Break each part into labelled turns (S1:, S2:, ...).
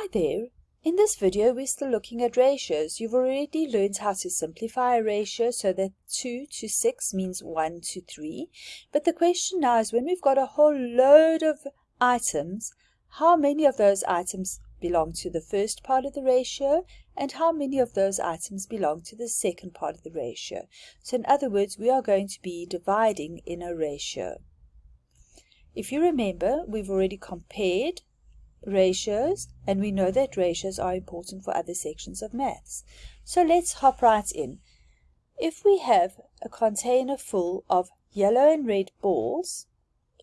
S1: Hi there! In this video we're still looking at ratios. You've already learned how to simplify a ratio so that 2 to 6 means 1 to 3. But the question now is when we've got a whole load of items, how many of those items belong to the first part of the ratio and how many of those items belong to the second part of the ratio. So in other words, we are going to be dividing in a ratio. If you remember, we've already compared ratios, and we know that ratios are important for other sections of maths. So let's hop right in. If we have a container full of yellow and red balls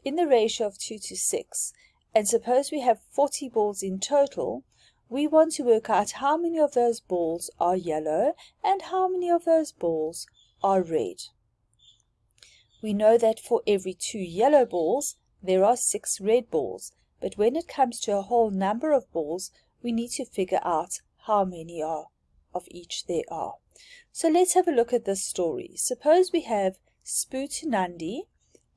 S1: in the ratio of 2 to 6, and suppose we have 40 balls in total, we want to work out how many of those balls are yellow and how many of those balls are red. We know that for every two yellow balls, there are six red balls, but when it comes to a whole number of balls, we need to figure out how many are of each there are. So let's have a look at this story. Suppose we have Spoo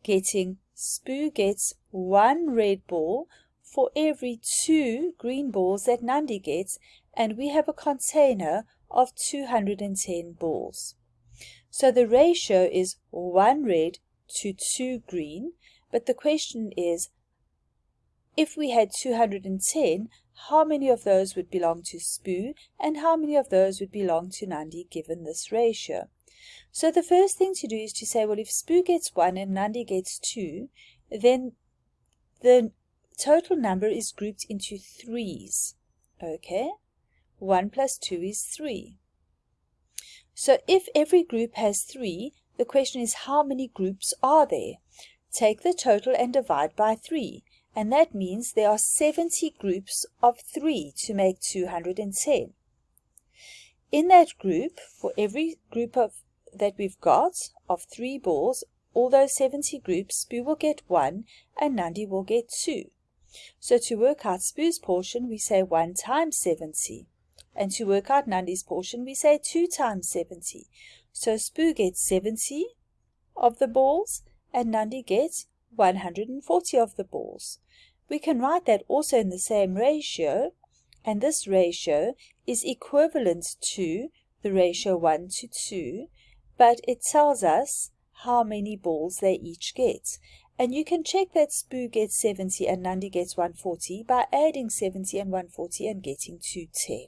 S1: getting Spoo gets one red ball for every two green balls that Nandi gets, and we have a container of 210 balls. So the ratio is 1 red to 2 green, but the question is if we had 210, how many of those would belong to Spoo and how many of those would belong to Nandi given this ratio? So the first thing to do is to say, well, if Spoo gets 1 and Nandi gets 2, then the total number is grouped into threes. Okay? 1 plus 2 is 3. So if every group has 3, the question is how many groups are there? Take the total and divide by 3 and that means there are 70 groups of 3 to make 210. In that group, for every group of that we've got of 3 balls, all those 70 groups, Spoo will get 1 and Nandi will get 2. So to work out Spoo's portion, we say 1 times 70. And to work out Nandi's portion, we say 2 times 70. So Spoo gets 70 of the balls and Nandi gets 140 of the balls. We can write that also in the same ratio, and this ratio is equivalent to the ratio 1 to 2, but it tells us how many balls they each get. And you can check that Spoo gets 70 and Nandi gets 140 by adding 70 and 140 and getting 210.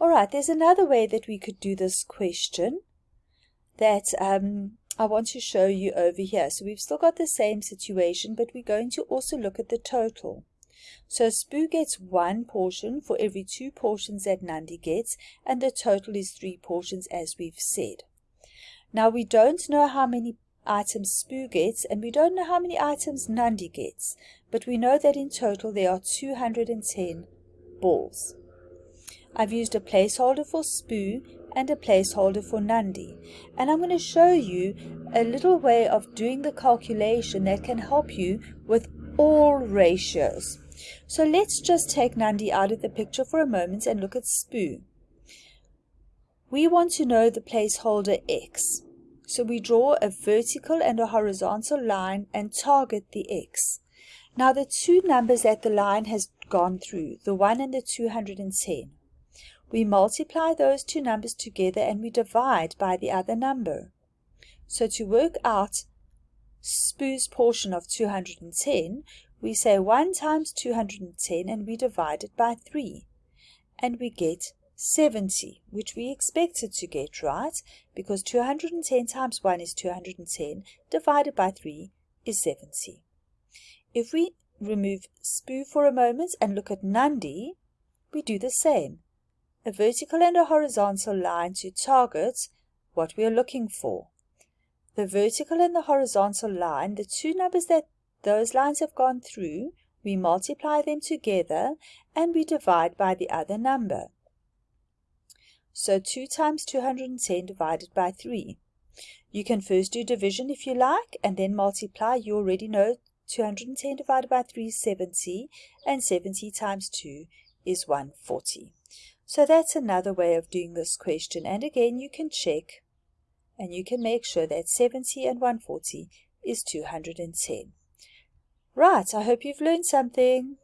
S1: Alright, there's another way that we could do this question that um, I want to show you over here. So we've still got the same situation, but we're going to also look at the total. So Spoo gets one portion for every two portions that Nandi gets, and the total is three portions as we've said. Now we don't know how many items Spoo gets, and we don't know how many items Nandi gets, but we know that in total there are 210 balls. I've used a placeholder for Spoo and a placeholder for Nandi. And I'm going to show you a little way of doing the calculation that can help you with all ratios. So let's just take Nandi out of the picture for a moment and look at Spoo. We want to know the placeholder x. So we draw a vertical and a horizontal line and target the x. Now the two numbers that the line has gone through, the 1 and the 210, we multiply those two numbers together and we divide by the other number. So to work out Spoo's portion of 210, we say 1 times 210 and we divide it by 3. And we get 70, which we expected to get, right? Because 210 times 1 is 210, divided by 3 is 70. If we remove Spoo for a moment and look at Nandi, we do the same a vertical and a horizontal line to target what we are looking for. The vertical and the horizontal line, the two numbers that those lines have gone through, we multiply them together and we divide by the other number. So 2 times 210 divided by 3. You can first do division if you like and then multiply. You already know 210 divided by 3 is 70 and 70 times 2 is 140. So that's another way of doing this question. And again, you can check and you can make sure that 70 and 140 is 210. Right, I hope you've learned something.